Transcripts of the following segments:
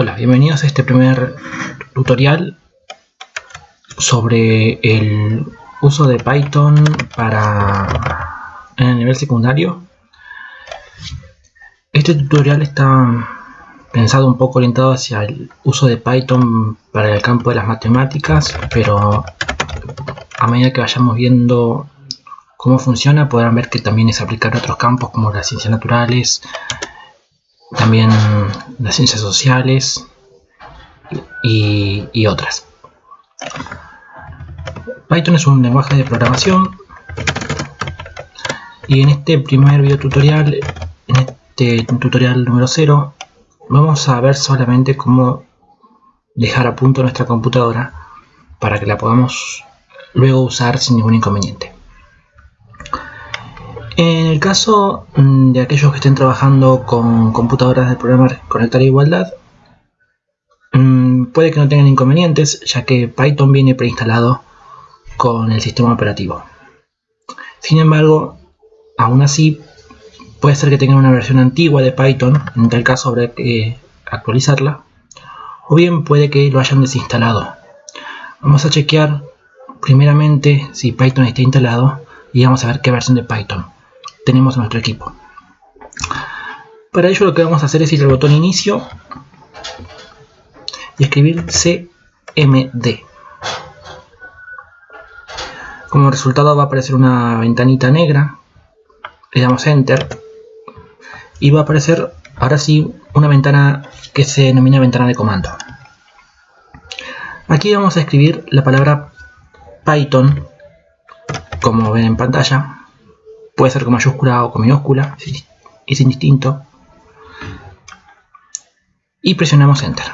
Hola, bienvenidos a este primer tutorial sobre el uso de Python para en el nivel secundario. Este tutorial está pensado un poco orientado hacia el uso de Python para el campo de las matemáticas, pero a medida que vayamos viendo cómo funciona podrán ver que también es aplicar a otros campos como las ciencias naturales, también las ciencias sociales y, otras. Python es un lenguaje de programación y en este primer video tutorial, en este tutorial número 0, vamos a ver solamente cómo dejar a punto nuestra computadora para que la podamos luego usar sin ningún inconveniente. En el caso mm, de aquellos que estén trabajando con computadoras de programa Conectar Igualdad, mm, puede que no tengan inconvenientes, ya que Python viene preinstalado con el sistema operativo. Sin embargo, aún así, puede ser que tengan una versión antigua de Python, en tal caso habrá que actualizarla, o bien puede que lo hayan desinstalado. Vamos a chequear primeramente si Python está instalado y vamos a ver qué versión de Python tenemos en nuestro equipo. Para ello lo que vamos a hacer es ir al botón inicio y escribir cmd. Como resultado va a aparecer una ventanita negra, le damos enter y va a aparecer ahora sí una ventana que se denomina ventana de comando. Aquí vamos a escribir la palabra Python, como ven en pantalla, Puede ser con mayúscula o con minúscula, es indistinto. Y presionamos Enter.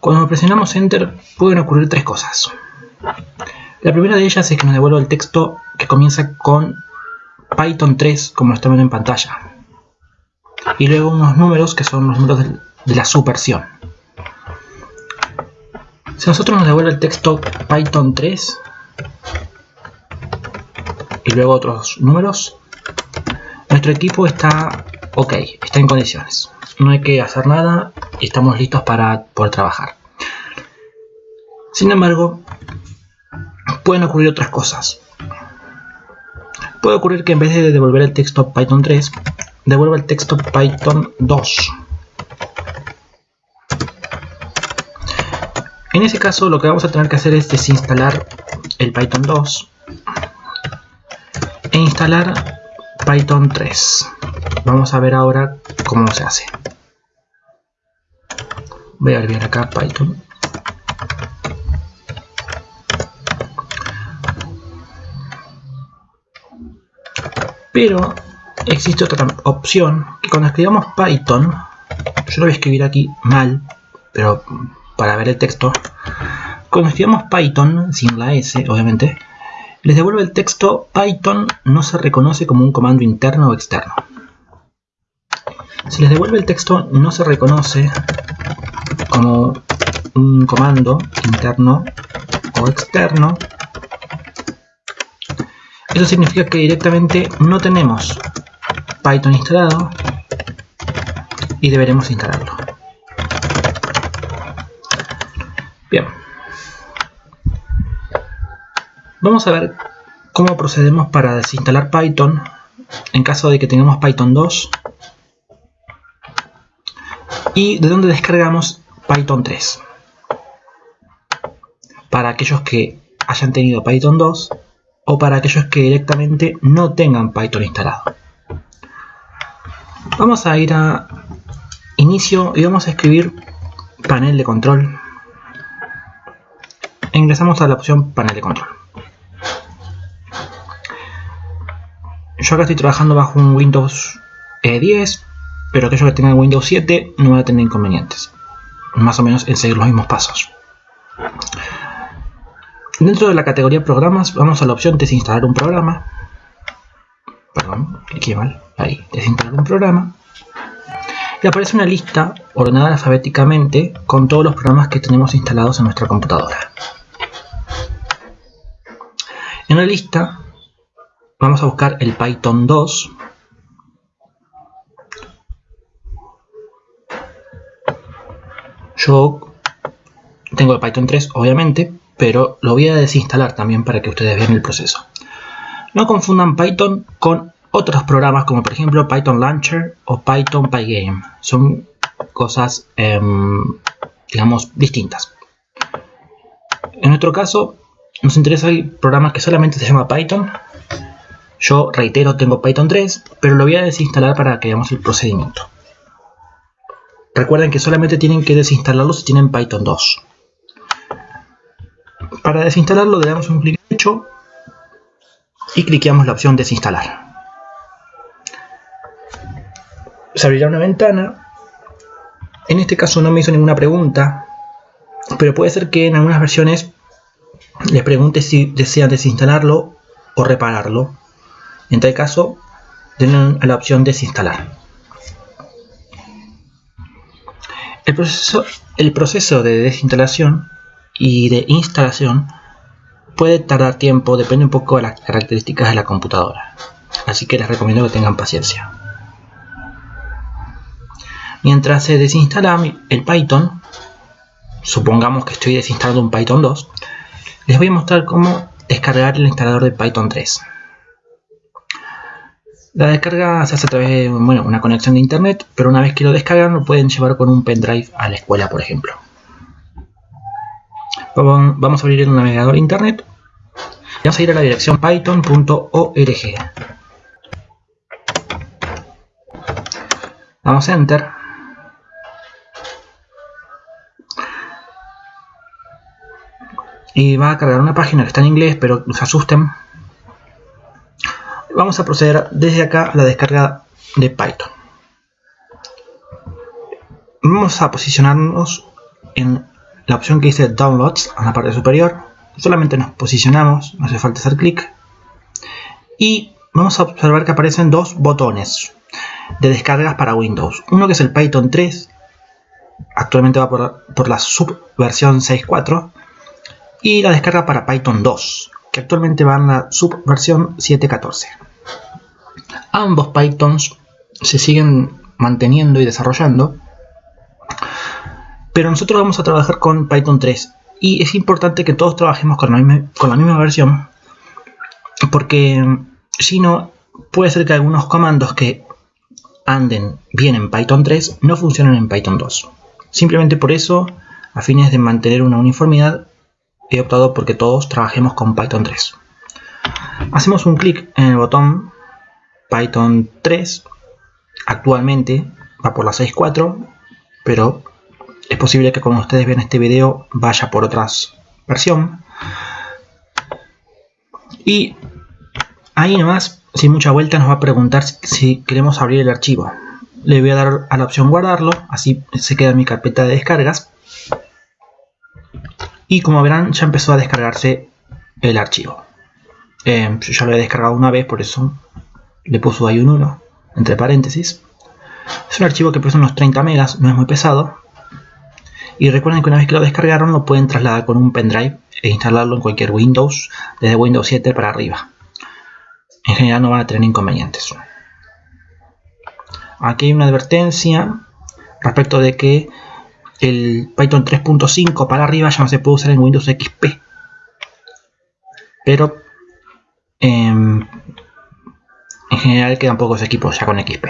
Cuando presionamos Enter pueden ocurrir tres cosas. La primera de ellas es que nos devuelva el texto que comienza con Python 3 como lo estamos viendo en pantalla. Y luego unos números que son los números de la subversión. Si nosotros nos devuelve el texto Python 3, y luego otros números, nuestro equipo está ok, está en condiciones. No hay que hacer nada y estamos listos para poder trabajar. Sin embargo, pueden ocurrir otras cosas. Puede ocurrir que en vez de devolver el texto Python 3, devuelva el texto Python 2. En ese caso lo que vamos a tener que hacer es desinstalar el Python 2 e instalar Python 3. Vamos a ver ahora cómo se hace. Voy a abrir acá Python. Pero existe otra opción que cuando escribamos Python, yo lo voy a escribir aquí mal, pero para ver el texto, cuando escribamos Python, sin la S obviamente, les devuelve el texto Python no se reconoce como un comando interno o externo. Si les devuelve el texto no se reconoce como un comando interno o externo, eso significa que directamente no tenemos Python instalado y deberemos instalarlo. Bien. Vamos a ver cómo procedemos para desinstalar Python en caso de que tengamos Python 2 y de dónde descargamos Python 3 para aquellos que hayan tenido Python 2 o para aquellos que directamente no tengan Python instalado. Vamos a ir a inicio y vamos a escribir panel de control. Ingresamos a la opción panel de control. Yo acá estoy trabajando bajo un Windows 10, eh, pero aquellos que tengan Windows 7 no van a tener inconvenientes. Más o menos en seguir los mismos pasos. Dentro de la categoría programas vamos a la opción desinstalar un programa. Perdón, cliqué mal. Ahí, desinstalar un programa. Y aparece una lista ordenada alfabéticamente con todos los programas que tenemos instalados en nuestra computadora. En la lista Vamos a buscar el Python 2. Yo tengo el Python 3, obviamente, pero lo voy a desinstalar también para que ustedes vean el proceso. No confundan Python con otros programas como por ejemplo Python Launcher o Python Pygame. Son cosas, em, digamos, distintas. En nuestro caso, nos interesa el programa que solamente se llama Python. Yo reitero, tengo Python 3, pero lo voy a desinstalar para que veamos el procedimiento. Recuerden que solamente tienen que desinstalarlo si tienen Python 2. Para desinstalarlo le damos un clic derecho y cliqueamos la opción desinstalar. Se abrirá una ventana. En este caso no me hizo ninguna pregunta, pero puede ser que en algunas versiones les pregunte si desean desinstalarlo o repararlo. En tal caso, a la opción desinstalar. El proceso, el proceso de desinstalación y de instalación puede tardar tiempo, depende un poco de las características de la computadora. Así que les recomiendo que tengan paciencia. Mientras se desinstala el Python, supongamos que estoy desinstalando un Python 2, les voy a mostrar cómo descargar el instalador de Python 3. La descarga se hace a través de una conexión de internet, pero una vez que lo descargan lo pueden llevar con un pendrive a la escuela, por ejemplo. Vamos a abrir el navegador internet. Vamos a ir a la dirección python.org. Vamos a enter. Y va a cargar una página que está en inglés, pero no se asusten. Vamos a proceder desde acá a la descarga de Python. Vamos a posicionarnos en la opción que dice Downloads en la parte superior. Solamente nos posicionamos, no hace falta hacer clic. Y vamos a observar que aparecen dos botones de descargas para Windows. Uno que es el Python 3, actualmente va por, la subversión 6.4. Y la descarga para Python 2, que actualmente va en la subversión 7.14. Ambos Pythons se siguen manteniendo y desarrollando pero nosotros vamos a trabajar con Python 3 y es importante que todos trabajemos con la misma, versión porque si no puede ser que algunos comandos que anden bien en Python 3 no funcionen en Python 2 simplemente por eso a fines de mantener una uniformidad he optado porque todos trabajemos con Python 3 hacemos un clic en el botón Python 3 actualmente va por la 6.4 pero es posible que como ustedes ven este video vaya por otra versión. Y ahí nomás, sin mucha vuelta, nos va a preguntar si queremos abrir el archivo. Le voy a dar a la opción guardarlo, así se queda en mi carpeta de descargas. Y como verán, ya empezó a descargarse el archivo. Eh, yo ya lo he descargado una vez, por eso le puso ahí un 1, entre paréntesis. Es un archivo que pesa unos 30 megas, no es muy pesado. Y recuerden que una vez que lo descargaron lo pueden trasladar con un pendrive e instalarlo en cualquier Windows, desde Windows 7 para arriba. En general no van a tener inconvenientes. Aquí hay una advertencia respecto de que el Python 3.5 para arriba ya no se puede usar en Windows XP. Pero en general quedan pocos equipos ya con XP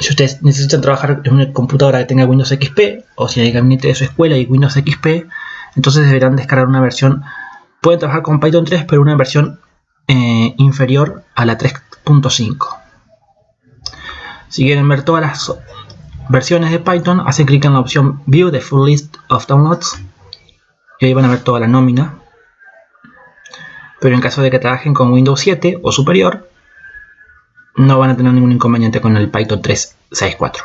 si ustedes necesitan trabajar en una computadora que tenga Windows XP o si hay gabinete de su escuela y Windows XP, entonces deberán descargar una versión. Pueden trabajar con Python 3, pero una versión eh, inferior a la 3.5. Si quieren ver todas las versiones de Python, hacen clic en la opción View the Full List of Downloads y ahí van a ver toda la nómina. Pero en caso de que trabajen con Windows 7 o superior, no van a tener ningún inconveniente con el Python 3.6.4.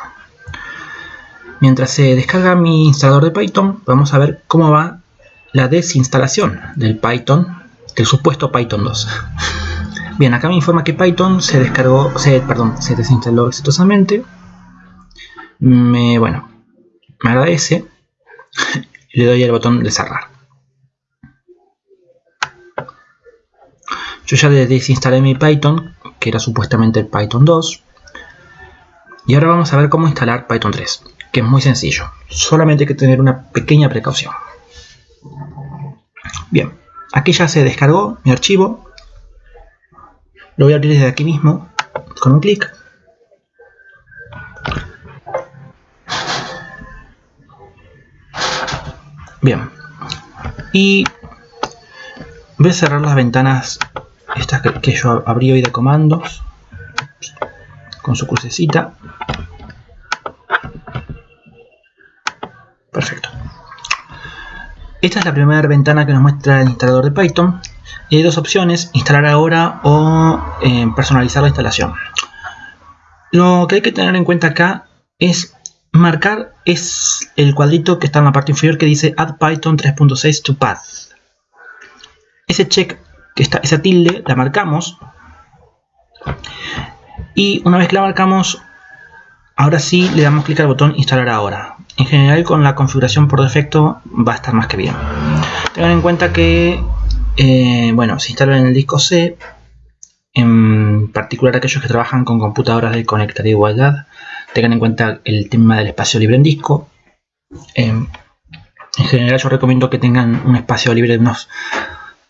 Mientras se descarga mi instalador de Python, vamos a ver cómo va la desinstalación del Python, del supuesto Python 2. Bien, acá me informa que Python se descargó, se, perdón, se desinstaló exitosamente. Me, bueno, me agradece. Le doy el botón de cerrar. Yo ya desinstalé mi Python que era supuestamente el Python 2. Y ahora vamos a ver cómo instalar Python 3. que es muy sencillo. Solamente hay que tener una pequeña precaución. Bien, aquí ya se descargó mi archivo. Lo voy a abrir desde aquí mismo con un clic. Bien. Y voy a cerrar las ventanas estas que, yo abrí hoy de comandos con su crucecita. Perfecto. Esta es la primera ventana que nos muestra el instalador de Python. Y hay dos opciones, instalar ahora o eh, personalizar la instalación. Lo que hay que tener en cuenta acá es marcar es el cuadrito que está en la parte inferior que dice Add Python 3.6 to Path. Ese check, que está, esa tilde, la marcamos. Y una vez que la marcamos, ahora sí le damos clic al botón instalar ahora. En general con la configuración por defecto va a estar más que bien. Tengan en cuenta que, eh, bueno, se instala en el disco C, en particular aquellos que trabajan con computadoras de conectar igualdad, tengan en cuenta el tema del espacio libre en disco. Em, en general yo recomiendo que tengan un espacio libre de unos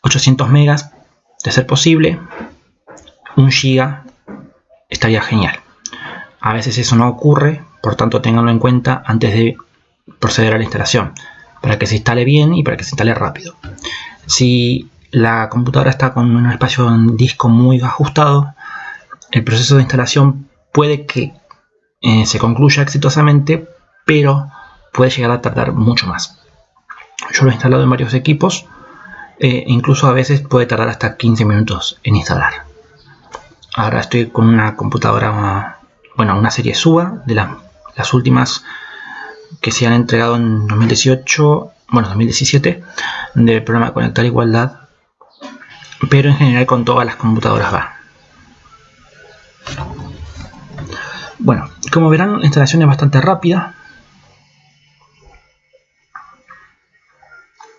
800 megas, de ser posible. Un giga estaría genial. A veces eso no ocurre, por tanto tenganlo en cuenta antes de proceder a la instalación, para que se instale bien y para que se instale rápido. Si la computadora está con un espacio en disco muy ajustado, el proceso de instalación puede que eh, se concluya exitosamente, pero puede llegar a tardar mucho más. Yo lo he instalado en varios equipos, e incluso a veces puede tardar hasta 15 minutos en instalar. Ahora estoy con una computadora, bueno, una serie SUA de las últimas que se han entregado en 2018, bueno, 2017, del programa Conectar Igualdad, pero en general con todas las computadoras va. Bueno, como verán, la instalación es bastante rápida.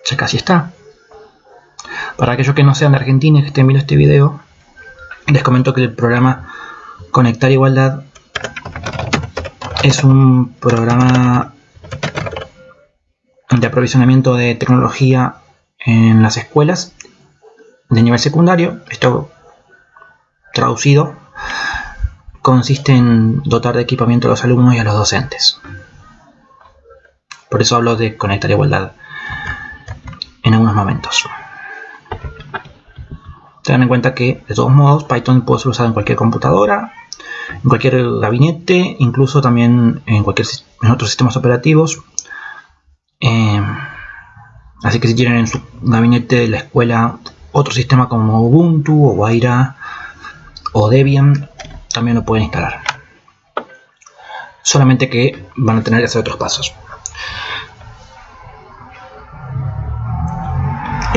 Ya casi está. Para aquellos que no sean de Argentina y que estén viendo este video, les comento que el programa Conectar Igualdad es un programa de aprovisionamiento de tecnología en las escuelas de nivel secundario. Esto traducido consiste en dotar de equipamiento a los alumnos y a los docentes. Por eso hablo de conectar igualdad en algunos momentos. Tengan en cuenta que, de todos modos, Python puede ser usado en cualquier computadora, en cualquier gabinete, incluso también en, cualquier, en otros sistemas operativos. Eh, así que si tienen en su gabinete de la escuela otro sistema como Ubuntu o Waira o Debian, también lo pueden instalar. Solamente que van a tener que hacer otros pasos.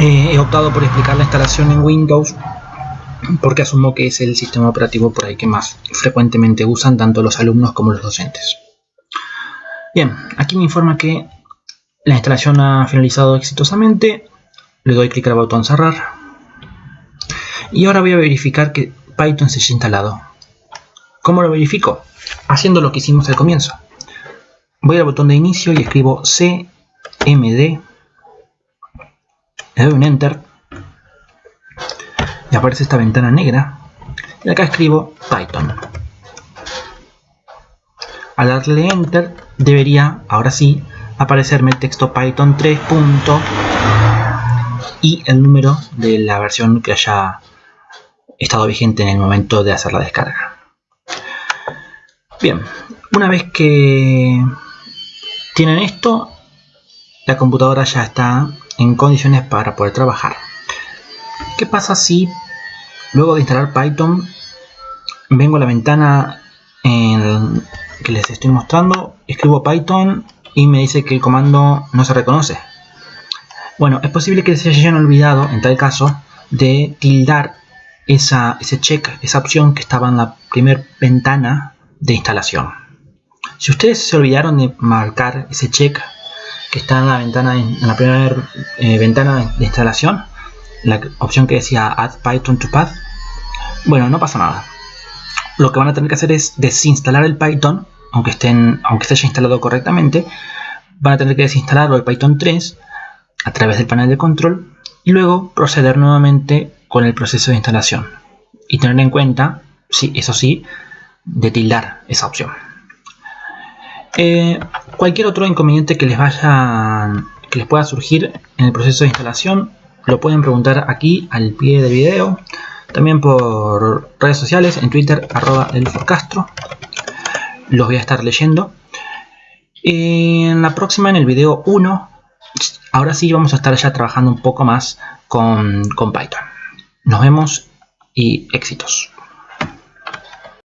Eh, he optado por explicar la instalación en Windows porque asumo que es el sistema operativo por ahí que más frecuentemente usan tanto los alumnos como los docentes. Bien, aquí me informa que la instalación ha finalizado exitosamente. Le doy clic al botón cerrar. Y ahora voy a verificar que Python se haya instalado. ¿Cómo lo verifico? Haciendo lo que hicimos al comienzo. Voy al botón de inicio y escribo CMD. Le doy un Enter. Y aparece esta ventana negra. Y acá escribo Python. Al darle Enter debería, ahora sí, aparecerme el texto Python 3. y el número de la versión que haya estado vigente en el momento de hacer la descarga. Bien, una vez que tienen esto, la computadora ya está en condiciones para poder trabajar. ¿Qué pasa si luego de instalar Python vengo a la ventana en que les estoy mostrando, escribo Python y me dice que el comando no se reconoce? Bueno, es posible que se hayan olvidado, en tal caso, de tildar esa, ese check, esa opción que estaba en la primera ventana de instalación. Si ustedes se olvidaron de marcar ese check que está en la ventana en la primera eh, ventana de instalación, la opción que decía Add Python to Path, bueno, no pasa nada. Lo que van a tener que hacer es desinstalar el Python aunque, estén, aunque esté ya instalado correctamente, van a tener que desinstalarlo el Python 3 a través del panel de control y luego proceder nuevamente con el proceso de instalación y tener en cuenta, sí, eso sí, de tildar esa opción. Eh, cualquier otro inconveniente que les vaya que les pueda surgir en el proceso de instalación lo pueden preguntar aquí al pie del video. También por redes sociales en twitter arroba elforcastro los voy a estar leyendo. En la próxima en el video 1 ahora sí vamos a estar ya trabajando un poco más con, con Python. Nos vemos y éxitos